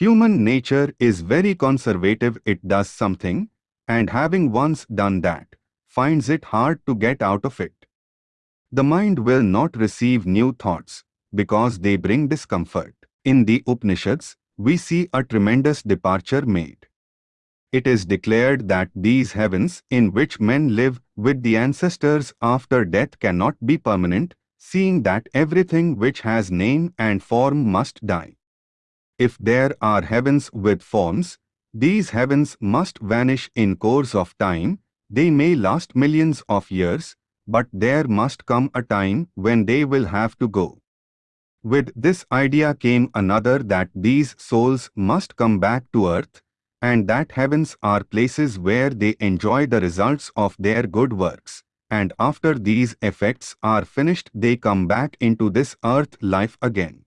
Human nature is very conservative it does something, and having once done that, finds it hard to get out of it. The mind will not receive new thoughts, because they bring discomfort. In the Upanishads, we see a tremendous departure made. It is declared that these heavens in which men live with the ancestors after death cannot be permanent, seeing that everything which has name and form must die. If there are heavens with forms, these heavens must vanish in course of time, they may last millions of years, but there must come a time when they will have to go. With this idea came another that these souls must come back to earth, and that heavens are places where they enjoy the results of their good works, and after these effects are finished they come back into this earth life again.